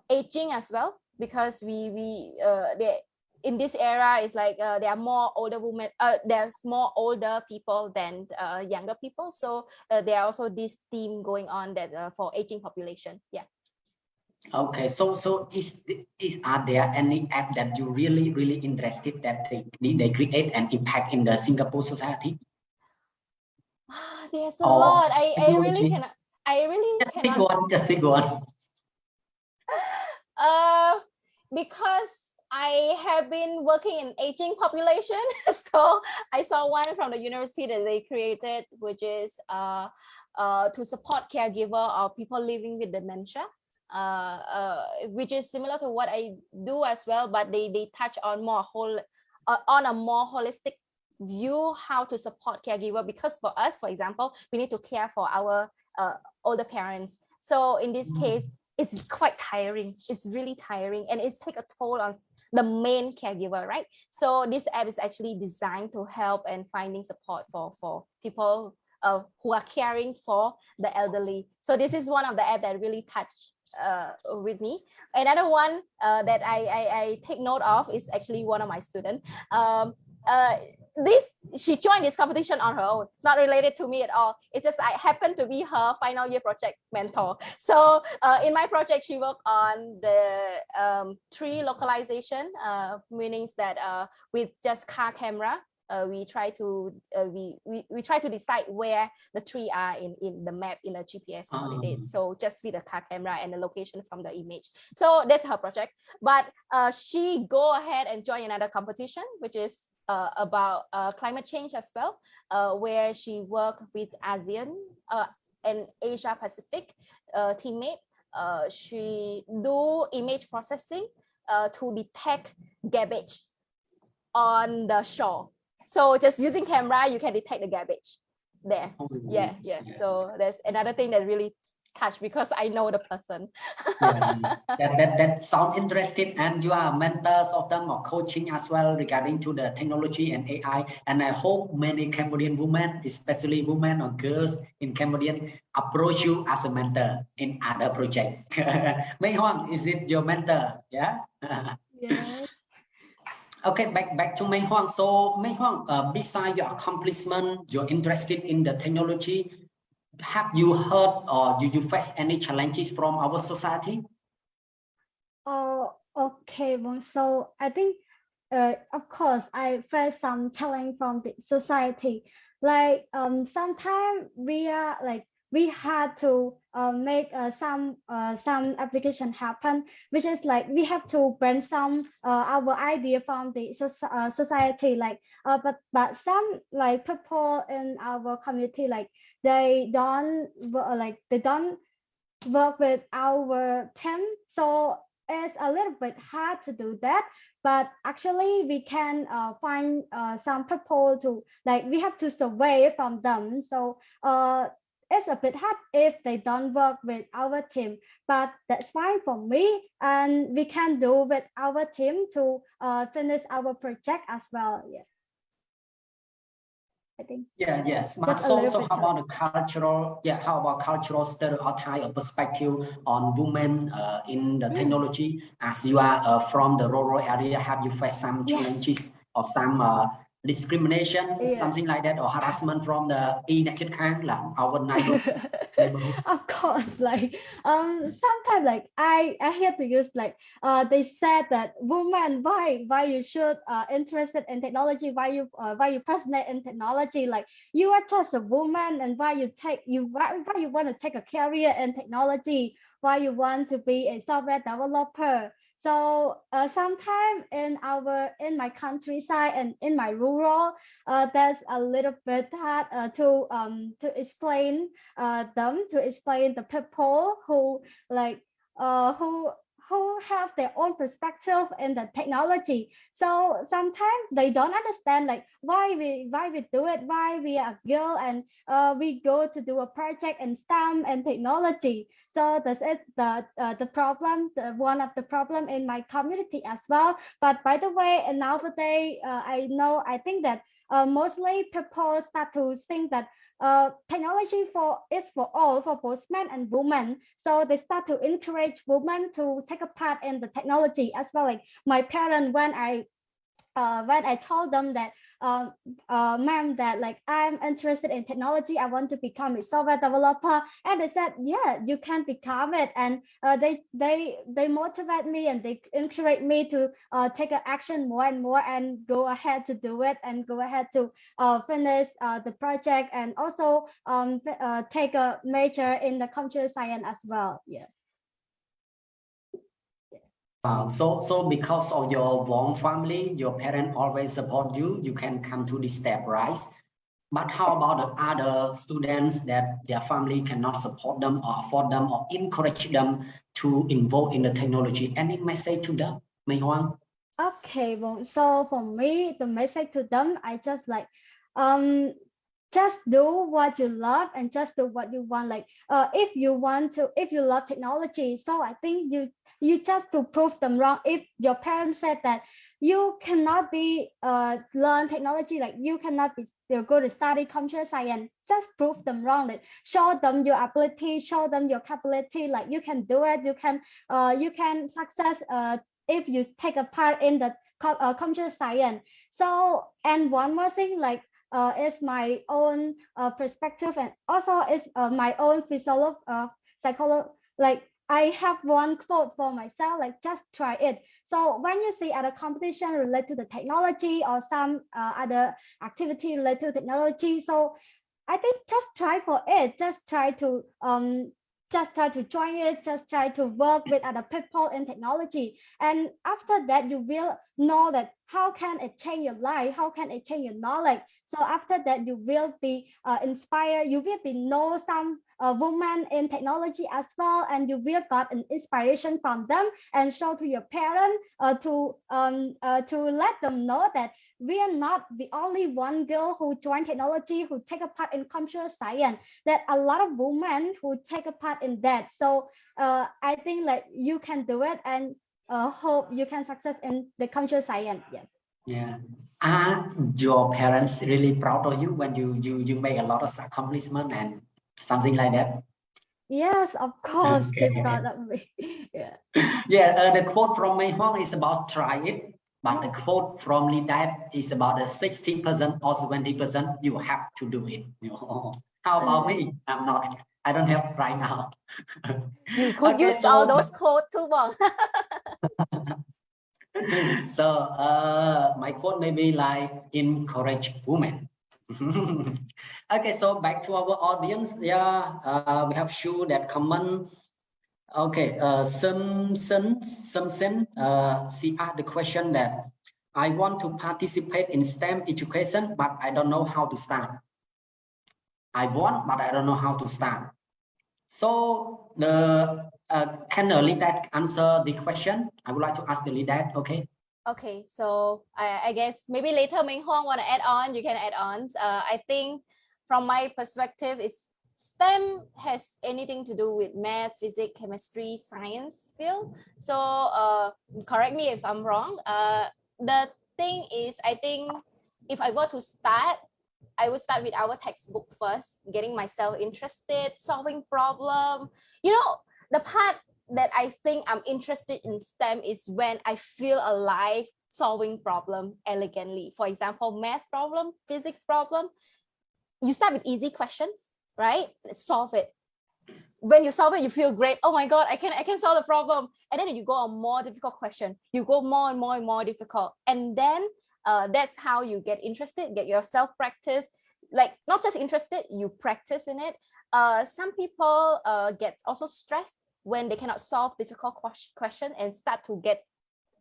aging as well because we we uh, they in this era it's like uh, there are more older women uh, there's more older people than uh, younger people so uh, there are also this theme going on that uh, for aging population yeah Okay, so so is is are there any app that you really really interested that they they create an impact in the Singapore society? There's a Or lot. I I really cannot. I really Just pick cannot. one. Just pick one. Because I have been working in aging population, so I saw one from the university that they created, which is uh, uh, to support caregiver or people living with dementia. Uh, uh, which is similar to what I do as well, but they they touch on more whole uh, on a more holistic view how to support caregiver because for us, for example, we need to care for our uh, older parents. So in this Mm. case, it's quite tiring. It's really tiring and it's take a toll on the main caregiver, right? So this app is actually designed to help and finding support for, for people uh, who are caring for the elderly. So this is one of the app that really touched uh, with me. Another one uh, that I, I, I take note of is actually one of my students. Um, uh, this she joined this competition on her own, not related to me at all. It just I happened to be her final year project mentor. So uh, in my project, she worked on the um, tree localization, uh, meanings that uh, with just car camera, uh, we try to uh, we, we we try to decide where the tree are in in the map in the GPS coordinate. Um. So just with the car camera and the location from the image. So that's her project. But uh, she go ahead and join another competition, which is uh, about uh, climate change as well, uh, where she worked with ASEAN uh, and Asia Pacific uh, teammate. Uh, she do image processing uh, to detect garbage on the shore. So just using camera, you can detect the garbage there. Oh, Yeah, yeah. Yeah. So that's another thing that really touched because I know the person. yeah, that, that that sound interesting and you are mentors of them or coaching as well regarding to the technology and AI and I hope many Cambodian women especially women or girls in Cambodian approach you as a mentor in other projects Mei Huang is it your mentor yeah Yes. Okay, back back to Mei Huang. So Mei Huang, uh, beside your accomplishment, you're interested in the technology. Have you heard or you, you face any challenges from our society? Oh, okay. So I think, uh, of course, I face some challenge from the society. Like, um, sometimes we are like we had to uh, make uh, some uh, some application happen, which is like we have to brainstorm uh, our idea from the soc- uh, society. Like, uh, but but some like people in our community, like they don't like they don't work with our team. So it's a little bit hard to do that but actually we can uh, find uh, some people to like we have to survey from them so uh, it's a bit hard if they don't work with our team but that's fine for me and we can do with our team to uh, finish our project as well yes I think. Yeah, yes. But so, so how about the cultural, yeah, how about cultural stereotype or perspective on women uh, in the Mm. technology? As you are uh, from the rural area, have you faced some Yes. challenges or some uh, discrimination, Yeah. something like that, or harassment from the naked kind, like our neighborhood? of course like um sometimes like i i hear to use like uh they said that woman why why you should uh interested in technology why you uh, why you passionate in technology like you are just a woman and why you take you why, why you want to take a career in technology why you want to be a software developer so uh, sometimes in our in my countryside and in my rural uh, there's a little bit hard uh, to um to explain uh, them to explain the people who like uh, who who have their own perspective in the technology. So sometimes they don't understand like why we why we do it why we are a girl and uh, we go to do a project in STEM and technology. So this is the uh, the problem the, one of the problem in my community as well. But by the way nowadays uh, I know I think that uh, mostly people start to think that uh, technology for is for all for both men and women. So they start to encourage women to take a part in the technology. As well like my parents when i uh, when i told them that um, uh, ma'am that like i'm interested in technology i want to become a software developer and they said yeah you can become it and uh, they they they motivate me and they encourage me to uh, take action more and more and go ahead to do it and go ahead to uh, finish uh, the project and also um, uh, take a major in the computer science as well. Yeah. Wow. So, so because of your warm family, your parents always support you, you can come to this step, right? But how about the other students that their family cannot support them or afford them or encourage them to involve in the technology? Any message to them, Mei Huang? Okay, well, so for me, the message to them, I just like, um, just do what you love and just do what you want. Like, uh, if you want to, if you love technology, so I think you you just to prove them wrong. If your parents said that you cannot be uh learn technology, like you cannot be go to study computer science, just prove them wrong. Like, show them your ability, show them your capability. Like you can do it. You can uh you can success uh if you take a part in the uh, computer science. So, and one more thing, like uh, is my own uh, perspective and also is uh, my own physiolog uh, psychology. Like I have one quote for myself, like just try it. So when you see other competition related to the technology or some uh, other activity related to technology, so I think just try for it. Just try to um just try to join it, just try to work with other people in technology. And after that, you will know that how can it change your life? How can it change your knowledge? So after that, you will be uh, inspired. You will be know some uh, women in technology as well, and you will got an inspiration from them and show to your parents uh, to um uh, to let them know that we are not the only one girl who joined technology who take a part in computer science. That a lot of women who take a part in that. So uh, I think like you can do it and uh, hope you can success in the computer science. Yes. Yeah. Are your parents really proud of you when you you you make a lot of accomplishment and something like that? Yes, of course. Okay. They proud of me. yeah. Yeah, uh, the quote from Mei Huang is about try it, but the quote from Lee Dad is about the 60% or 20%, you have to do it. You know? How about me? I'm not, I don't have right now. You could Okay, use all those quotes too, Bong. so uh, my quote may be like encourage women. okay, so back to our audience. Yeah, uh, we have shoe that comment. Okay, uh, some some uh, she asked the question that I want to participate in STEM education, but I don't know how to start. I want, but I don't know how to start. So the uh, can the lead that answer the question? I would like to ask the lead that. Okay. Okay, so I, I guess maybe later Ming Huang want to add on, you can add on. Uh, I think from my perspective, it's STEM has anything to do with math, physics, chemistry, science field. So uh, correct me if I'm wrong. Uh, the thing is, I think if I were to start, I would start with our textbook first, getting myself interested, solving problem. You know, the part that I think I'm interested in STEM is when I feel alive solving problem elegantly. For example, math problem, physics problem, you start with easy questions, right? Solve it. When you solve it, you feel great. Oh my God, I can I can solve the problem. And then you go on more difficult question. You go more and more and more difficult. And then uh, that's how you get interested, get yourself practice, like not just interested, you practice in it. Uh, some people uh, get also stressed when they cannot solve difficult question and start to get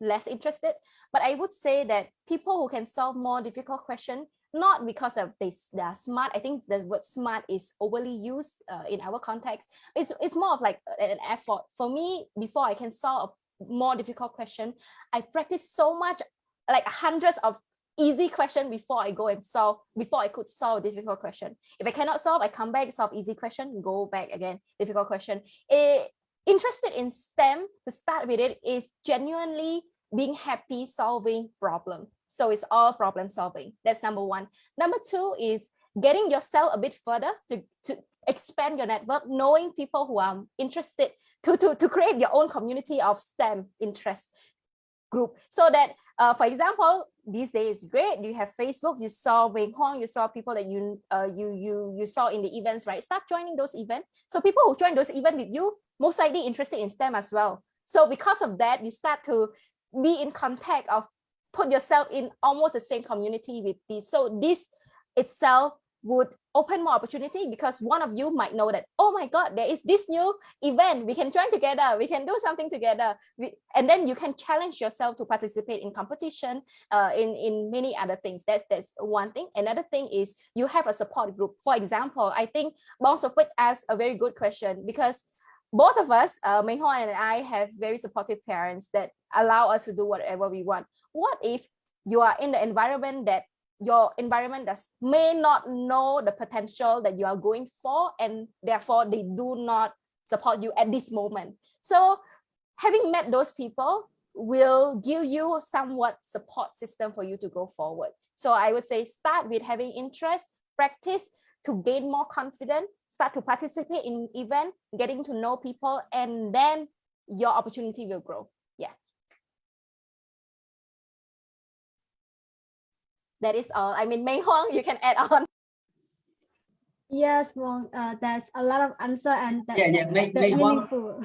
less interested. But I would say that people who can solve more difficult question, not because of they, they are smart. I think the word smart is overly used uh, in our context. It's, it's more of like an effort. For me, before I can solve a more difficult question, I practice so much, like hundreds of easy question before I go and solve, before I could solve difficult question. If I cannot solve, I come back, solve easy question, go back again, difficult question. It, interested in STEM to start with it is genuinely being happy solving problem. So it's all problem solving. That's number one. Number two is getting yourself a bit further to, to expand your network, knowing people who are interested to, to, to create your own community of STEM interest group so that uh, for example these days great you have facebook you saw Wei Hong, you saw people that you uh, you you you saw in the events right start joining those events so people who join those events with you most likely interested in STEM as well. So because of that, you start to be in contact of put yourself in almost the same community with this. So this itself would open more opportunity because one of you might know that, oh my God, there is this new event. We can join together. We can do something together. We, and then you can challenge yourself to participate in competition, uh, in, in many other things. That's, that's one thing. Another thing is you have a support group. For example, I think Bong Sopit asked a very good question because both of us, uh, Huang and I, have very supportive parents that allow us to do whatever we want. What if you are in the environment that your environment does may not know the potential that you are going for, and therefore they do not support you at this moment. So having met those people will give you somewhat support system for you to go forward. So I would say start with having interest, practice to gain more confidence, start to participate in event, getting to know people, and then your opportunity will grow. Yeah. That is all. I mean, Mei Huang, you can add on. Yes, well, uh, there's a lot of answer and that's, yeah, yeah, Mei, that's Mei meaningful.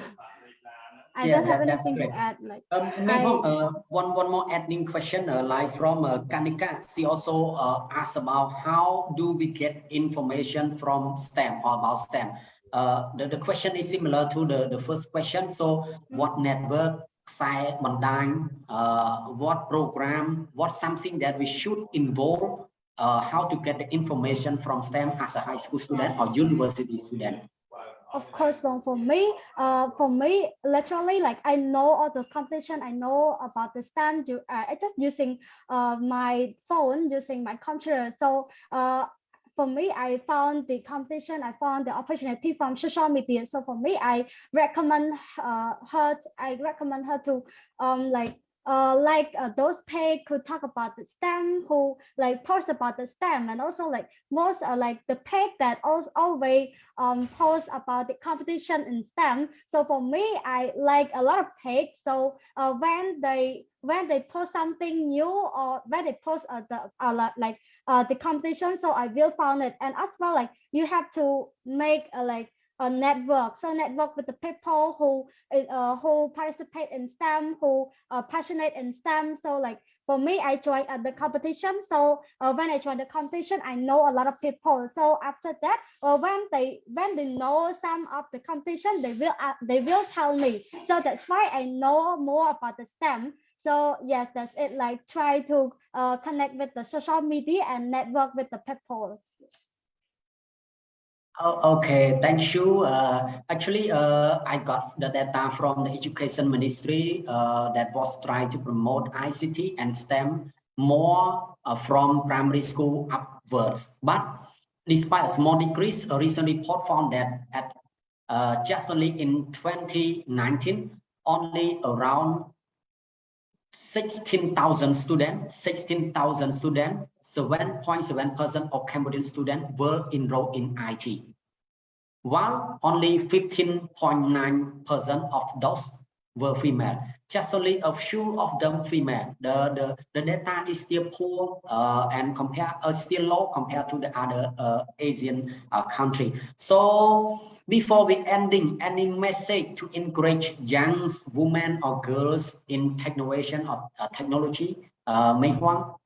I Yeah, don't have that- that's anything great. to add. Like Um, I- maybe, uh, one one more adding question, uh, like from uh, Kanika. She also uh, asked about how do we get information from STEM or about STEM. Uh, the, the question is similar to the, the first question. So, what network, site, bandang, uh, what program, what something that we should involve, uh, how to get the information from STEM as a high school student or university student. Of course well, for me uh for me literally like i know all those competition i know about the stand you uh, i just using uh my phone using my computer. So uh for me i found the competition i found the opportunity from social media. So for me i recommend uh her i recommend her to um like uh, like uh, those page could talk about the STEM, who like post about the STEM, and also like most uh, like the page that also always um, post about the competition in STEM. So for me, I like a lot of page. So uh, when they when they post something new or when they post uh, the uh, like uh, the competition, so I will found it. And as well, like you have to make a like a network. So network with the people who uh, who participate in STEM who are passionate in STEM. So like for me I joined at the competition. So uh, when I joined the competition I know a lot of people. So after that uh, when they when they know some of the competition they will uh, they will tell me. So that's why I know more about the STEM. So yes that's it. Like try to uh, connect with the social media and network with the people Oh, okay, thank you. Uh, actually, uh, I got the data from the Education Ministry uh, that was trying to promote ICT and STEM more uh, from primary school upwards. But despite a small decrease, a recent report found that at uh, just only in 2019, only around 16,000 students, 16,000 students, 7.7% of Cambodian students were enrolled in IT, while only 15.9% of those were female. Just only a few of them female. The the, the data is still poor uh, and compare uh, still low compared to the other uh, Asian uh, country. So before we ending, any message to encourage young women or girls in innovation or uh, technology? Uh, Mei Huang.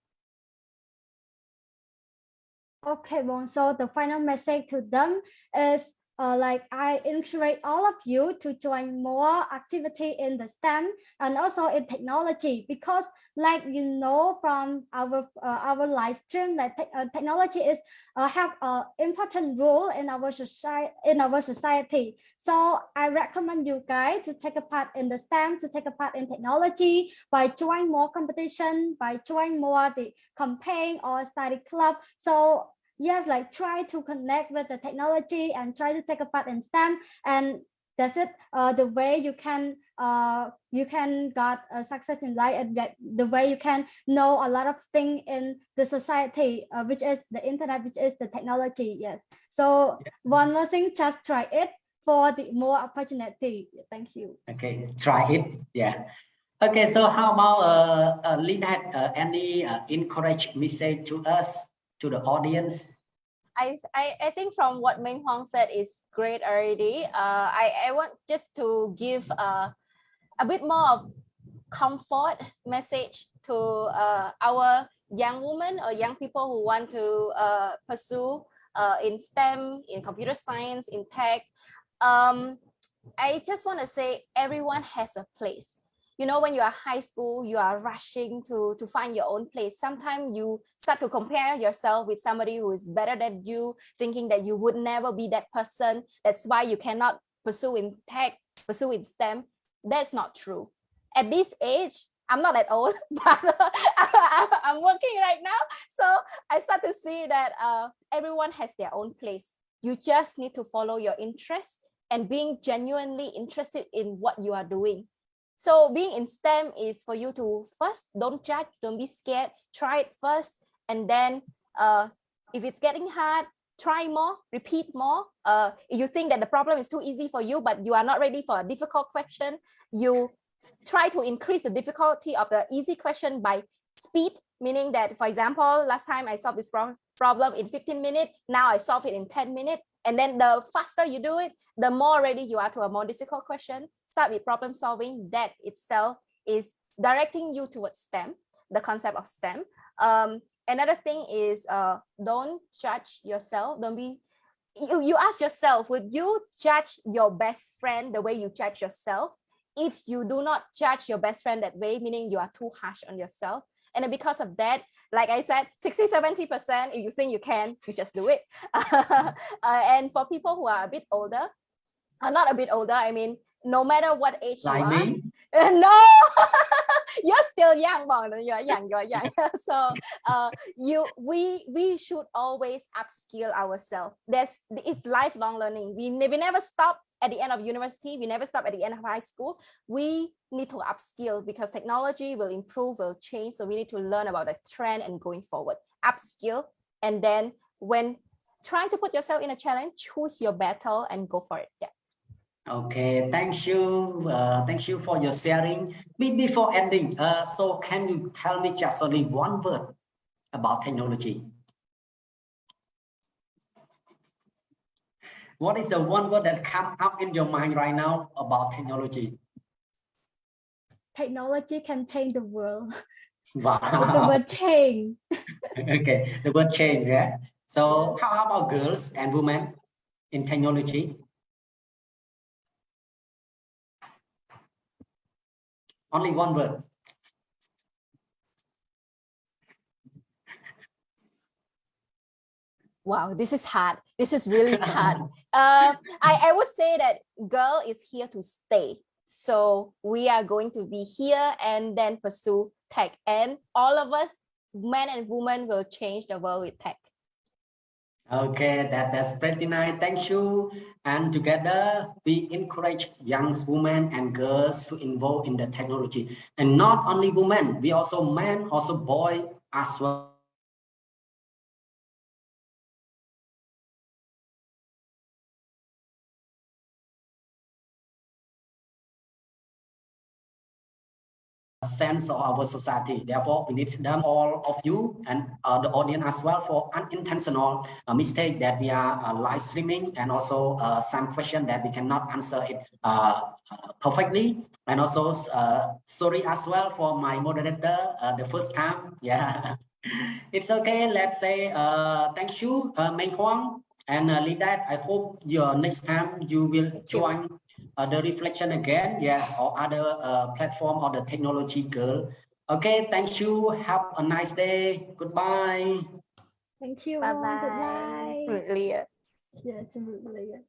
Okay, well, so the final message to them is uh, like I encourage all of you to join more activity in the STEM and also in technology because like you know from our uh, our live stream that te uh, technology is uh, have an important role in our society in our society. So I recommend you guys to take a part in the STEM, to take a part in technology by join more competition, by join more the campaign or study club. So yes like try to connect with the technology and try to take a part in STEM. And that's it uh, the way you can uh, you can got a success in life and that the way you can know a lot of things in the society uh, which is the internet which is the technology yes. So yeah. one more thing just try it for the more opportunity. Thank you. Okay try it yeah. Okay so how about uh, uh Lynette, uh, any uh, encourage message to us to the audience? I, I, I think from what Meng Huang said is great already. Uh, I, I want just to give uh, a bit more of comfort message to uh, our young women or young people who want to uh, pursue uh, in STEM, in computer science, in tech. Um, I just want to say everyone has a place you know, when you are high school, you are rushing to, to find your own place. Sometimes you start to compare yourself with somebody who is better than you, thinking that you would never be that person. That's why you cannot pursue in tech, pursue in STEM. That's not true. At this age, I'm not that old, but I'm working right now. So I start to see that uh, everyone has their own place. You just need to follow your interests and being genuinely interested in what you are doing. So being in STEM is for you to first don't judge, don't be scared, try it first. And then uh, if it's getting hard, try more, repeat more. Uh, if you think that the problem is too easy for you, but you are not ready for a difficult question, you try to increase the difficulty of the easy question by speed, meaning that, for example, last time I solved this problem in 15 minutes, now I solve it in 10 minutes. And then the faster you do it, the more ready you are to a more difficult question start with problem solving that itself is directing you towards STEM, the concept of STEM. Um, another thing is uh, don't judge yourself. Don't be, you, you ask yourself, would you judge your best friend the way you judge yourself? If you do not judge your best friend that way, meaning you are too harsh on yourself. And because of that, like I said, 60, 70%, if you think you can, you just do it. uh, and for people who are a bit older, uh, not a bit older, I mean, no matter what age like you are. no, you're still young, you're young, you're young. so uh, you we we should always upskill ourselves. There's it's lifelong learning. We, we never stop at the end of university. We never stop at the end of high school. We need to upskill because technology will improve, will change. So we need to learn about the trend and going forward. Upskill and then when trying to put yourself in a challenge, choose your battle and go for it. Yeah. Okay, thank you. Uh, thank you for your sharing. Before ending, uh, so can you tell me just only one word about technology? What is the one word that come up in your mind right now about technology? Technology can change the world. Wow. the word change. okay, the word change, yeah. So how about girls and women in technology? Only one word. Wow, this is hard. This is really hard. uh, I, I would say that girl is here to stay. So we are going to be here and then pursue tech. And all of us, men and women, will change the world with tech. Okay, that, that's pretty nice. Thank you. And together, we encourage young women and girls to involve in the technology. And not only women, we also men, also boy as well. Sense of our society. Therefore, we need them all of you and uh, the audience as well for unintentional uh, mistake that we are uh, live streaming and also uh, some question that we cannot answer it uh, perfectly. And also uh, sorry as well for my moderator the first time. Yeah, it's okay. Let's say thank you, uh, Mei Huang. And uh, Lidat, I hope your next time you will join uh, the reflection again, yeah, or other uh, platform or the Technovation Girl. Okay, thank you. Have a nice day. Goodbye. Thank you. Bye all. Good bye. night. Absolutely. Yeah, absolutely.